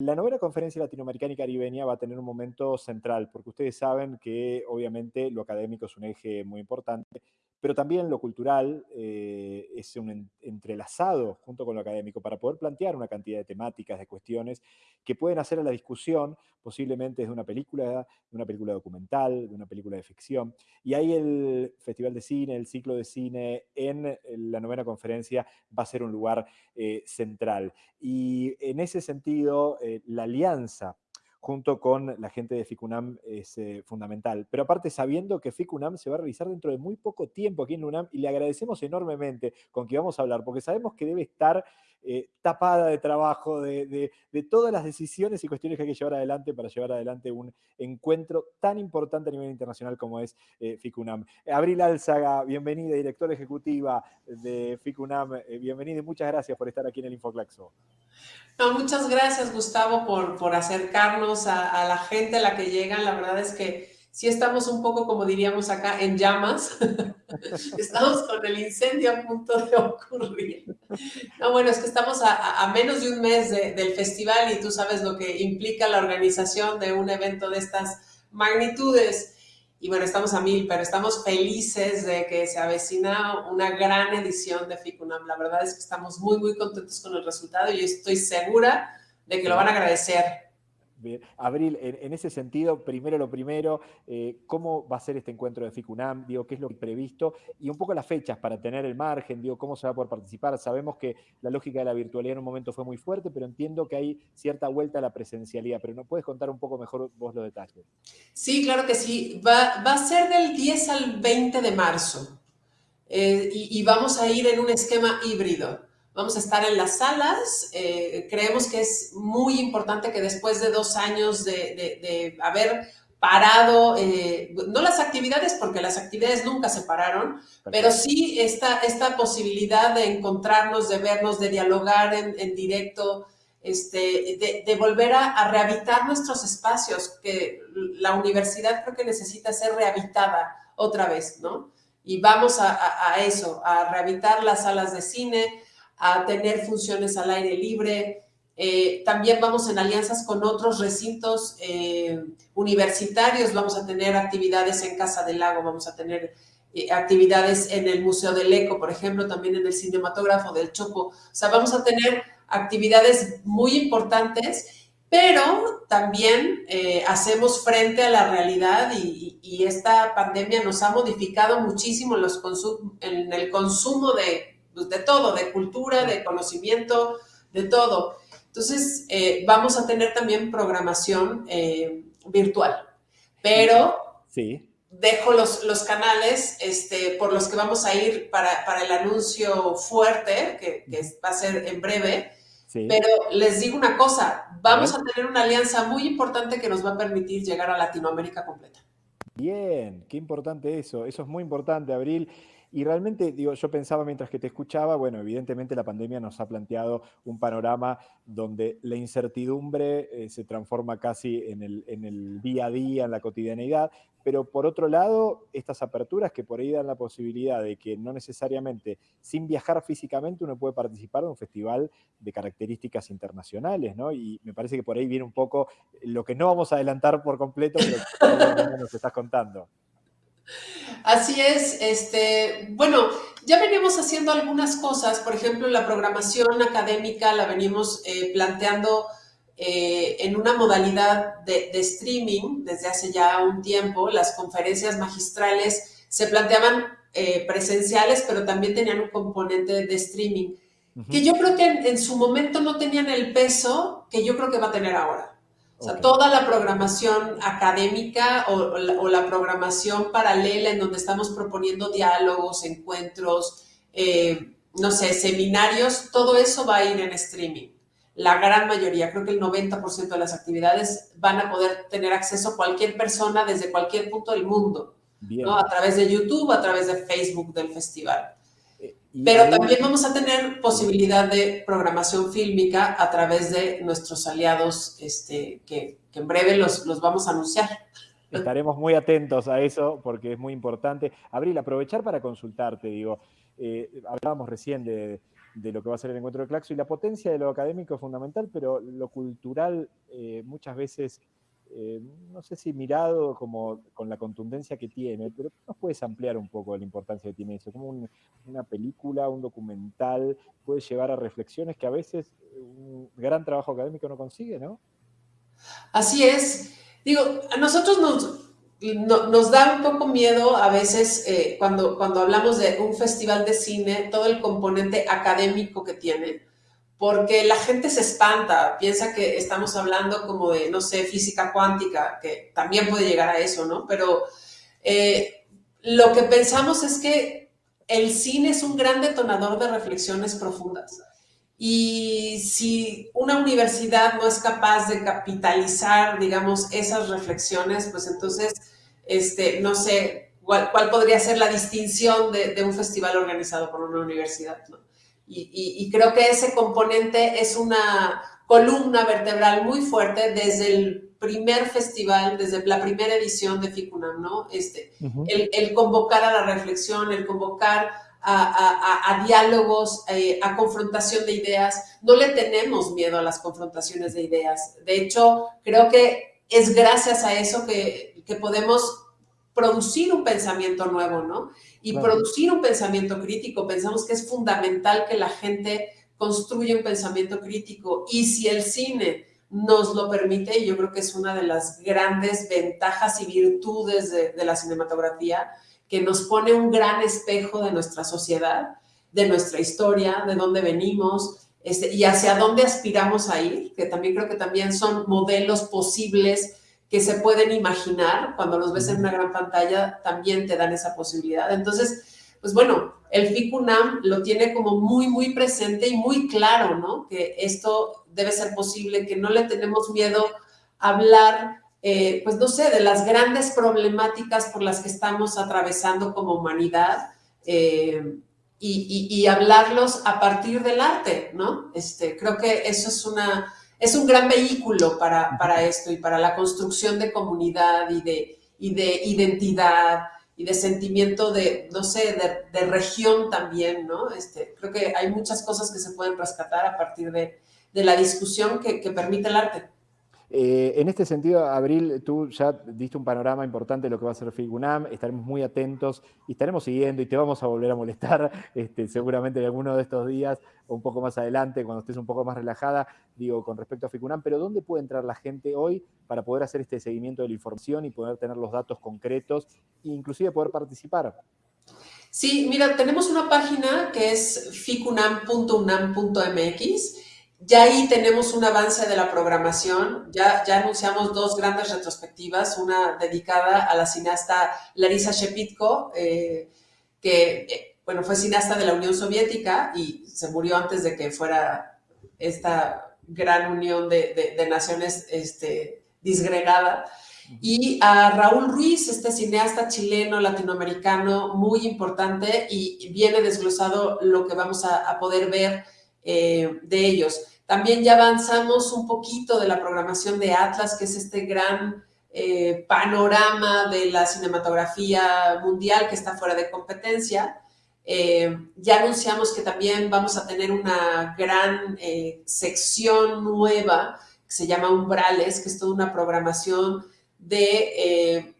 La novena conferencia latinoamericana y caribeña va a tener un momento central, porque ustedes saben que obviamente lo académico es un eje muy importante, pero también lo cultural eh, es un entrelazado junto con lo académico para poder plantear una cantidad de temáticas, de cuestiones que pueden hacer a la discusión, posiblemente de una película, de una película documental, de una película de ficción. Y ahí el Festival de Cine, el ciclo de cine en la novena conferencia va a ser un lugar eh, central. Y en ese sentido, eh, la alianza junto con la gente de FICUNAM es eh, fundamental. Pero aparte sabiendo que FICUNAM se va a realizar dentro de muy poco tiempo aquí en UNAM y le agradecemos enormemente con que vamos a hablar, porque sabemos que debe estar eh, tapada de trabajo, de, todas las decisiones y cuestiones que hay que llevar adelante para llevar adelante un encuentro tan importante a nivel internacional como es eh, FICUNAM. Abril Álzaga, bienvenida, directora ejecutiva de FICUNAM, bienvenida y muchas gracias por estar aquí en el Infoclaxo. No, muchas gracias, Gustavo, por, acercarnos a, la gente a la que llegan. La verdad es que sí estamos un poco, como diríamos acá, en llamas. estamos con el incendio a punto de ocurrir. No, bueno, es que estamos a, menos de un mes del festival y tú sabes lo que implica la organización de un evento de estas magnitudes. Y bueno, estamos a mil, pero estamos felices de que se avecina una gran edición de FICUNAM. La verdad es que estamos muy, muy contentos con el resultado y estoy segura de que lo van a agradecer Abril, en, ese sentido, primero lo primero, eh, ¿cómo va a ser este encuentro de FICUNAM? Digo, ¿qué es lo previsto? Y un poco las fechas para tener el margen, digo, ¿cómo se va a poder participar? Sabemos que la lógica de la virtualidad en un momento fue muy fuerte, pero entiendo que hay cierta vuelta a la presencialidad, pero ¿no puedes contar un poco mejor vos los detalles? Sí, claro que sí. Va, va a ser del 10 al 20 de marzo eh, y vamos a ir en un esquema híbrido. Vamos a estar en las salas. Eh, creemos que es muy importante que después de dos años de, haber parado, eh, no las actividades, porque las actividades nunca se pararon, pero sí esta, esta posibilidad de encontrarnos, de vernos, de dialogar en, directo, este, de, volver a, rehabilitar nuestros espacios, que la universidad creo que necesita ser rehabilitada otra vez, ¿no? Y vamos a, a eso, a rehabilitar las salas de cine, a tener funciones al aire libre. Eh, también vamos en alianzas con otros recintos eh, universitarios, vamos a tener actividades en Casa del Lago, vamos a tener eh, actividades en el Museo del Eco, por ejemplo, también en el cinematógrafo del Chopo. O sea, vamos a tener actividades muy importantes, pero también hacemos frente a la realidad y, esta pandemia nos ha modificado muchísimo los en el consumo de pues, de todo, de cultura, de conocimiento, de todo. Entonces, eh, vamos a tener también programación eh, virtual, pero sí. dejo los, los canales este, por los que vamos a ir para, para el anuncio fuerte, que, va a ser en breve. Pero les digo una cosa, vamos a tener una alianza muy importante que nos va a permitir llegar a Latinoamérica completa. Bien, qué importante eso, eso es muy importante, Abril. Y realmente, digo, yo pensaba mientras que te escuchaba, bueno, evidentemente la pandemia nos ha planteado un panorama donde la incertidumbre eh, se transforma casi en el, en el día a día, en la cotidianeidad, pero por otro lado, estas aperturas que por ahí dan la posibilidad de que no necesariamente sin viajar físicamente uno puede participar de un festival de características internacionales, ¿no? Y me parece que por ahí viene un poco lo que no vamos a adelantar por completo, pero que nos estás contando. Así es, este, bueno, ya venimos haciendo algunas cosas, por ejemplo, la programación académica la venimos eh, planteando eh, en una modalidad de, streaming desde hace ya un tiempo. Las conferencias magistrales se planteaban eh, presenciales, pero también tenían un componente de streaming, que yo creo que en su momento no tenían el peso que yo creo que va a tener ahora. O sea, toda la programación académica o, la, programación paralela en donde estamos proponiendo diálogos, encuentros, eh, no sé, seminarios, todo eso va a ir en streaming. La gran mayoría, creo que el 90% de las actividades van a poder tener acceso a cualquier persona desde cualquier punto del mundo, ¿no? a través de YouTube, a través de Facebook del festival. Pero también vamos a tener posibilidad de programación fílmica a través de nuestros aliados este, que, en breve los, los, vamos a anunciar. Estaremos muy atentos a eso porque es muy importante. Abril, aprovechar para consultarte, digo, eh, hablábamos recién de, de lo que va a ser el encuentro de Claxo y la potencia de lo académico es fundamental, pero lo cultural eh, muchas veces, eh, no sé si mirado como con la contundencia que tiene, pero nos puedes ampliar un poco la importancia que tiene eso, como una película, un documental, puede llevar a reflexiones que a veces un gran trabajo académico no consigue, ¿no? Así es. Digo, a nosotros nos, nos da un poco miedo a veces eh, cuando, cuando hablamos de un festival de cine, todo el componente académico que tiene, porque la gente se espanta, piensa que estamos hablando como de, no sé, física cuántica, que también puede llegar a eso, ¿no? Pero eh, lo que pensamos es que el cine es un gran detonador de reflexiones profundas. Y si una universidad no es capaz de capitalizar, digamos, esas reflexiones, pues entonces, este, no sé cuál, podría ser la distinción de, un festival organizado por una universidad. ¿no? Y, creo que ese componente es una columna vertebral muy fuerte desde el primer festival, desde la primera edición de FICUNAM, ¿no? Este, el, el convocar a la reflexión, el convocar a, diálogos, eh, a confrontación de ideas. No le tenemos miedo a las confrontaciones de ideas. De hecho, creo que es gracias a eso que, podemos producir un pensamiento nuevo, ¿no? Y producir un pensamiento crítico. Pensamos que es fundamental que la gente construya un pensamiento crítico. Y si el cine nos lo permite, y yo creo que es una de las grandes ventajas y virtudes de, de la cinematografía, que nos pone un gran espejo de nuestra sociedad, de nuestra historia, de dónde venimos este, y hacia dónde aspiramos a ir, que también creo que también son modelos posibles que se pueden imaginar cuando los ves en una gran pantalla, también te dan esa posibilidad. Entonces, pues bueno, el FICUNAM lo tiene como muy, muy presente y muy claro, ¿no? Que esto debe ser posible, que no le tenemos miedo a hablar eh, pues no sé, de las grandes problemáticas por las que estamos atravesando como humanidad eh, y, hablarlos a partir del arte, ¿no? Este, creo que eso es, una, es un gran vehículo para, para esto y para la construcción de comunidad y de, y de identidad y de sentimiento de, no sé, de, región también, ¿no? Este, creo que hay muchas cosas que se pueden rescatar a partir de, la discusión que permite el arte. Eh, en este sentido, Abril, tú ya diste un panorama importante de lo que va a ser FIGUNAM, estaremos muy atentos y estaremos siguiendo y te vamos a volver a molestar este, seguramente en alguno de estos días o un poco más adelante, cuando estés un poco más relajada, digo, con respecto a FIGUNAM, pero ¿dónde puede entrar la gente hoy para poder hacer este seguimiento de la información y poder tener los datos concretos e inclusive poder participar? Sí, mira, tenemos una página que es ficunam.unam.mx ya ahí tenemos un avance de la programación, ya, anunciamos dos grandes retrospectivas, una dedicada a la cineasta Larisa Shepitko, eh, que eh, bueno, fue cineasta de la Unión Soviética y se murió antes de que fuera esta gran unión de, de, naciones este, disgregada. Y a Raúl Ruiz, este cineasta chileno, latinoamericano, muy importante y viene desglosado lo que vamos a poder ver eh, de ellos. También ya avanzamos un poquito de la programación de Atlas, que es este gran eh, panorama de la cinematografía mundial que está fuera de competencia. Eh, ya anunciamos que también vamos a tener una gran sección nueva que se llama Umbrales, que es toda una programación de,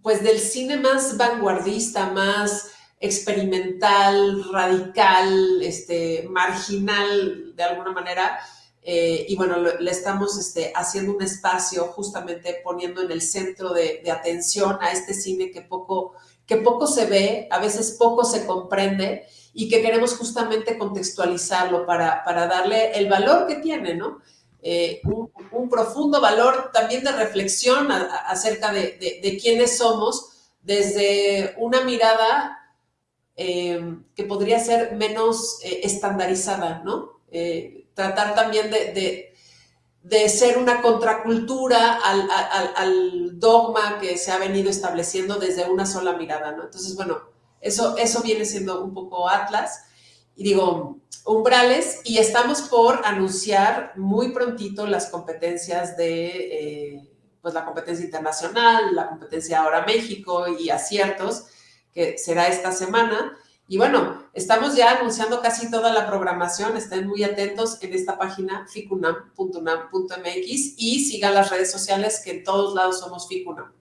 pues del cine más vanguardista, más experimental, radical, este, marginal de alguna manera. Eh, y bueno, le estamos este, haciendo un espacio justamente poniendo en el centro de, atención a este cine que poco, que poco se ve, a veces poco se comprende y que queremos justamente contextualizarlo para, para darle el valor que tiene, ¿no? Eh, un, profundo valor también de reflexión acerca de, de, de quiénes somos desde una mirada eh, que podría ser menos eh, estandarizada, ¿no? Eh, tratar también de, de, ser una contracultura al, al, dogma que se ha venido estableciendo desde una sola mirada, ¿no? Entonces, bueno, eso, eso viene siendo un poco Atlas. Y digo, umbrales, y estamos por anunciar muy prontito las competencias de, pues la competencia internacional, la competencia ahora México y aciertos, que será esta semana. Y bueno, estamos ya anunciando casi toda la programación, estén muy atentos en esta página ficunam.unam.mx y sigan las redes sociales que en todos lados somos Ficunam.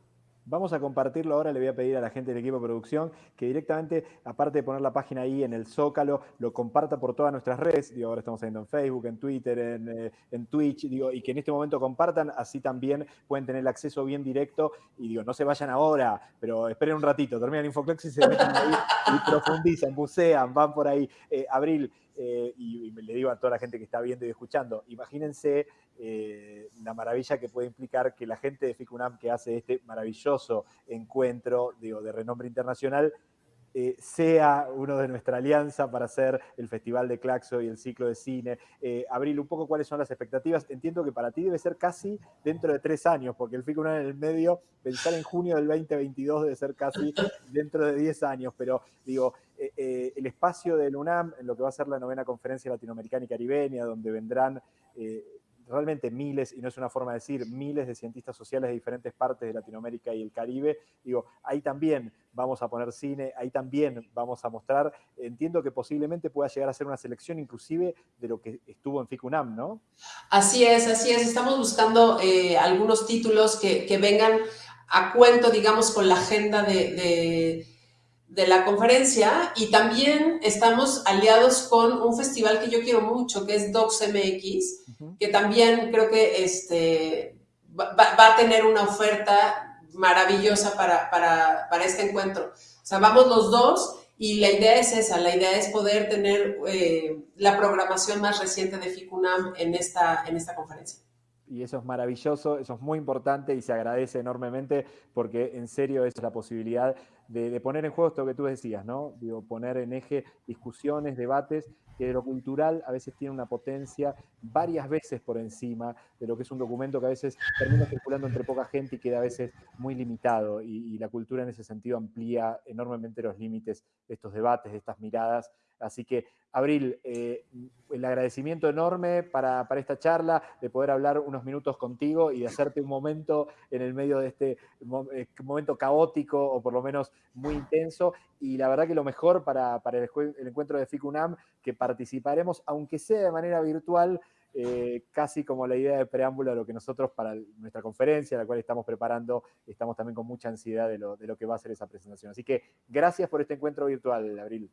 Vamos a compartirlo ahora, le voy a pedir a la gente del equipo de producción que directamente, aparte de poner la página ahí en el Zócalo, lo comparta por todas nuestras redes, digo, ahora estamos saliendo en Facebook, en Twitter, en, eh, Twitch, digo, y que en este momento compartan, así también pueden tener el acceso bien directo, y digo, no se vayan ahora, pero esperen un ratito, terminan Infoclex y se meten ahí y profundizan, bucean, van por ahí. Eh, Abril, eh, y, le digo a toda la gente que está viendo y escuchando, imagínense eh, la maravilla que puede implicar que la gente de FICUNAM que hace este maravilloso encuentro digo, de renombre internacional eh, sea uno de nuestra alianza para hacer el Festival de Claxo y el ciclo de cine. Eh, Abril, un poco cuáles son las expectativas. Entiendo que para ti debe ser casi dentro de tres años, porque el FICUNAM en el medio, pensar en junio del 2022 debe ser casi dentro de diez años, pero digo, el espacio del UNAM en lo que va a ser la novena conferencia latinoamericana y caribeña, donde vendrán realmente miles, y no es una forma de decir, miles de cientistas sociales de diferentes partes de Latinoamérica y el Caribe. Digo, ahí también vamos a poner cine, ahí también vamos a mostrar. Entiendo que posiblemente pueda llegar a ser una selección inclusive de lo que estuvo en FICUNAM, ¿no? Así es, así es. Estamos buscando eh, algunos títulos que, vengan a cuento, digamos, con la agenda de la conferencia y también estamos aliados con un festival que yo quiero mucho, que es DocsMX, que también creo que este, va, a tener una oferta maravillosa para, para, este encuentro. O sea, vamos los dos y la idea es esa, la idea es poder tener eh, la programación más reciente de FICUNAM en esta, en esta conferencia y eso es maravilloso, eso es muy importante y se agradece enormemente porque en serio es la posibilidad de, poner en juego esto que tú decías, ¿no? Digo, poner en eje discusiones, debates, que lo cultural a veces tiene una potencia varias veces por encima de lo que es un documento que a veces termina circulando entre poca gente y queda a veces muy limitado y, y la cultura en ese sentido amplía enormemente los límites de estos debates, de estas miradas Así que, Abril, eh, el agradecimiento enorme para, esta charla, de poder hablar unos minutos contigo y de hacerte un momento en el medio de este eh, momento caótico o por lo menos muy intenso. Y la verdad que lo mejor para, el, encuentro de FICUNAM, que participaremos, aunque sea de manera virtual, eh, casi como la idea de preámbulo de lo que nosotros para nuestra conferencia, la cual estamos preparando, estamos también con mucha ansiedad de lo, de lo que va a ser esa presentación. Así que gracias por este encuentro virtual, Abril.